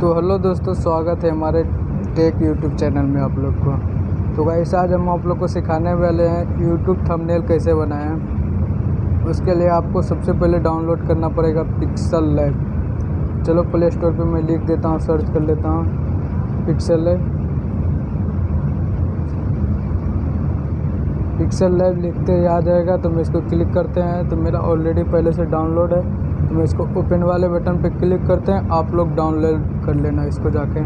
तो हेलो दोस्तों, स्वागत है हमारे टेक यूट्यूब चैनल में आप लोग को। तो गाइस आज हम आप लोग को सिखाने वाले हैं यूट्यूब थंबनेल कैसे बनाएँ। उसके लिए आपको सबसे पहले डाउनलोड करना पड़ेगा पिक्सल लैब चलो प्ले स्टोर पर मैं लिख देता हूँ सर्च कर लेता हूँ पिक्सल लैब पिक्सल लैब लिखते ही आ जाएगा तो मैं इसको क्लिक करते हैं। तो मेरा ऑलरेडी पहले से डाउनलोड है। तो मैं इसको ओपन वाले बटन पे क्लिक करते हैं। आप लोग डाउनलोड कर लेना इसको जाके।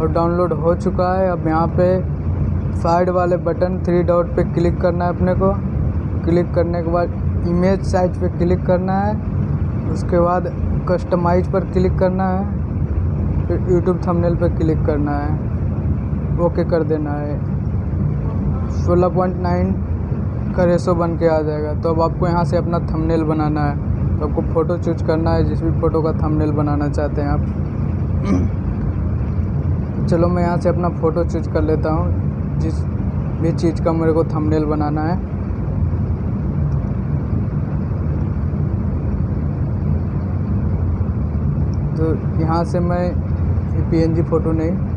और डाउनलोड हो चुका है। अब यहाँ पे साइड वाले बटन थ्री डॉट पे क्लिक करना है अपने को। क्लिक करने के बाद इमेज साइज़ पे क्लिक करना है। उसके बाद कस्टमाइज पर क्लिक करना है। फिर यूट्यूब थंबनेल पे क्लिक करना है। ओके कर देना है। सोलह पॉइंट नाइन का रेसो बन के आ जाएगा। तो अब आपको यहाँ से अपना थंबनेल बनाना है। तो आपको फ़ोटो चूज़ करना है, जिस भी फ़ोटो का थंबनेल बनाना चाहते हैं आप। चलो मैं यहाँ से अपना फ़ोटो चूज़ कर लेता हूँ। जिस भी चीज़ का मेरे को थंबनेल बनाना है। तो यहाँ से मैं पी एन फ़ोटो नहीं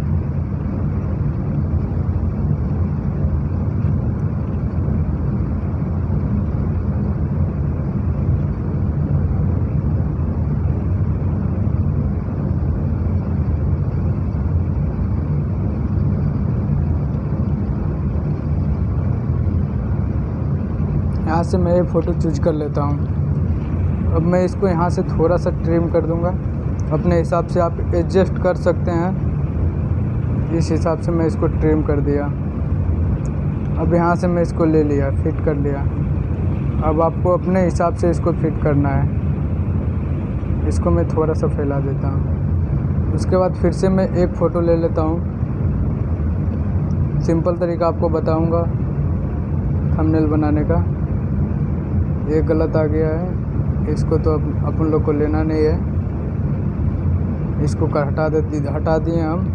यहाँ से मैं ये फ़ोटो चूज़ कर लेता हूँ। अब मैं इसको यहाँ से थोड़ा सा ट्रिम कर दूँगा। अपने हिसाब से आप एडजस्ट कर सकते हैं। इस हिसाब से मैं इसको ट्रिम कर दिया। अब यहाँ से मैं इसको ले लिया फिट कर लिया। अब आपको अपने हिसाब से इसको फिट करना है। इसको मैं थोड़ा सा फैला देता हूँ। उसके बाद फिर से मैं एक फ़ोटो ले लेता हूँ। सिंपल तरीका आपको बताऊँगा। थंबनेल बनाने का। ये गलत आ गया है। इसको तो अपन लोग को लेना नहीं है। इसको कर हटा देती, हटा दिए हम।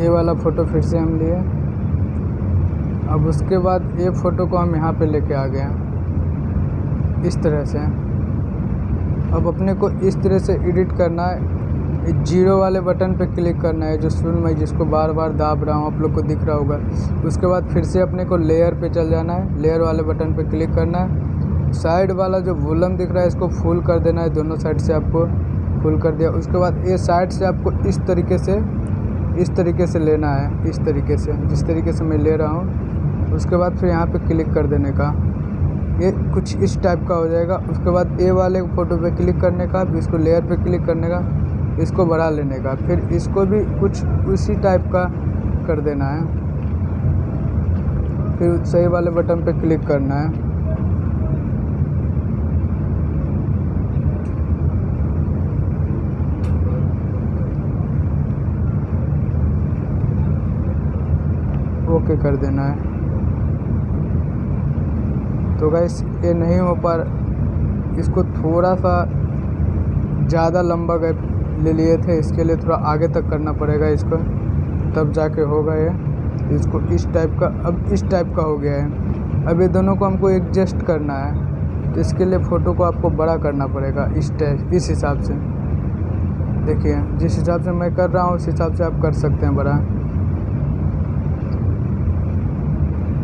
ये वाला फ़ोटो फिर से हम लिए। अब उसके बाद ये फ़ोटो को हम यहाँ पे लेके आ गए इस तरह से। अब अपने को इस तरह से एडिट करना है। ज़ीरो वाले बटन पे क्लिक करना है, जो सुन मैं, जिसको बार बार दाब रहा हूँ, आप लोग को दिख रहा होगा। उसके बाद फिर से अपने को लेयर पे चल जाना है। लेयर वाले बटन पे क्लिक करना है। साइड वाला जो वोलम दिख रहा है, इसको फुल कर देना है, दोनों साइड से आपको फुल कर दिया। उसके बाद ये साइड से आपको इस तरीके से, इस तरीके से लेना है, इस तरीके से, जिस तरीके से मैं ले रहा हूँ। उसके बाद फिर यहाँ पर क्लिक कर देने का। ये कुछ इस टाइप का हो जाएगा। उसके बाद ए वाले फ़ोटो पे क्लिक करने का, फिर इसको लेयर पे क्लिक करने का। इसको बढ़ा लेने का। फिर इसको भी कुछ उसी टाइप का कर देना है। फिर सही वाले बटन पे क्लिक करना है। ओके कर देना है। तो गैस ये नहीं हो पा इसको थोड़ा सा ज़्यादा लंबा गए ले लिए थे, इसके लिए थोड़ा आगे तक करना पड़ेगा इसको। तब जाके होगा ये। इसको इस टाइप का, अब इस टाइप का हो गया है। अब ये दोनों को हमको एडजस्ट करना है। तो इसके लिए फ़ोटो को आपको बड़ा करना पड़ेगा इस टाइप इस हिसाब से। देखिए, जिस हिसाब से मैं कर रहा हूँ, उस हिसाब से आप कर सकते हैं बड़ा।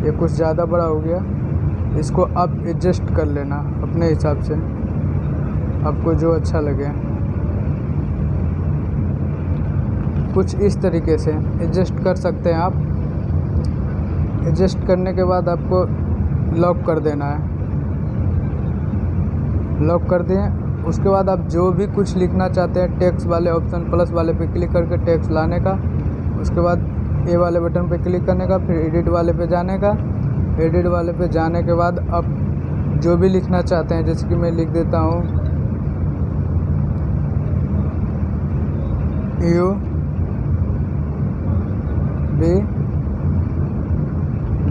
ये कुछ ज़्यादा बड़ा हो गया। इसको आप एडजस्ट कर लेना अपने हिसाब से। आपको जो अच्छा लगे। कुछ इस तरीके से एडजस्ट कर सकते हैं आप। एडजस्ट करने के बाद आपको लॉक कर देना है। लॉक कर दिए, उसके बाद आप जो भी कुछ लिखना चाहते हैं टेक्स्ट वाले ऑप्शन प्लस वाले पे क्लिक करके टेक्स्ट लाने का, उसके बाद ए वाले बटन पे क्लिक करने का, फिर एडिट वाले पे जाने का। एडिट वाले पे जाने के बाद आप जो भी लिखना चाहते हैं, जैसे कि मैं लिख देता हूँ। U B,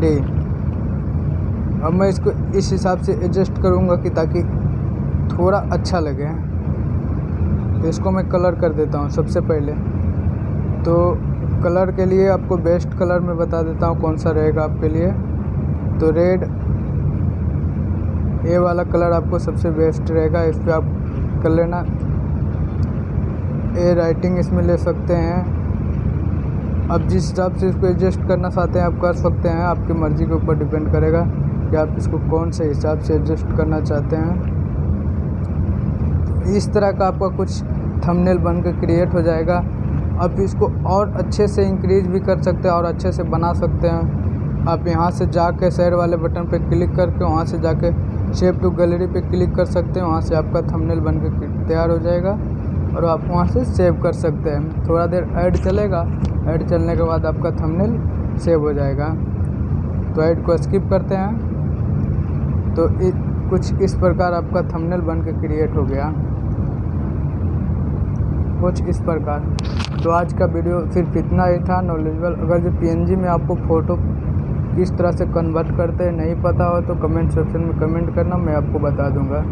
D. अब मैं इसको इस हिसाब से एडजस्ट करूँगा कि ताकि थोड़ा अच्छा लगे। तो इसको मैं कलर कर देता हूँ सबसे पहले। तो कलर के लिए आपको बेस्ट कलर में बता देता हूँ कौन सा रहेगा आपके लिए। तो रेड ये वाला कलर आपको सबसे बेस्ट रहेगा। इस पर आप कर लेना। ए राइटिंग इसमें ले सकते हैं। अब जिस हिसाब से इसको एडजस्ट करना चाहते हैं, आप कर सकते हैं। आपकी मर्ज़ी के ऊपर डिपेंड करेगा कि आप इसको कौन से हिसाब से एडजस्ट करना चाहते हैं। तो इस तरह का आपका कुछ थंबनेल बन के क्रिएट हो जाएगा। आप इसको और अच्छे से इंक्रीज भी कर सकते हैं और अच्छे से बना सकते हैं। आप यहाँ से जाके साइड वाले बटन पर क्लिक करके वहाँ से जाके शेप टू गैलरी पे क्लिक कर सकते हैं। वहाँ से आपका थंबनेल बन के तैयार हो जाएगा। और आप वहाँ से सेव कर सकते हैं। थोड़ा देर ऐड चलेगा। ऐड चलने के बाद आपका थंबनेल सेव हो जाएगा। तो ऐड को स्किप करते हैं। तो इ, कुछ इस प्रकार आपका थंबनेल बन के क्रिएट हो गया। कुछ इस प्रकार। तो आज का वीडियो सिर्फ़ इतना ही था। नॉलेजबल अगर जो पीएनजी में आपको फ़ोटो किस तरह से कन्वर्ट करते हैं नहीं पता हो तो कमेंट सेक्शन में कमेंट करना मैं आपको बता दूँगा।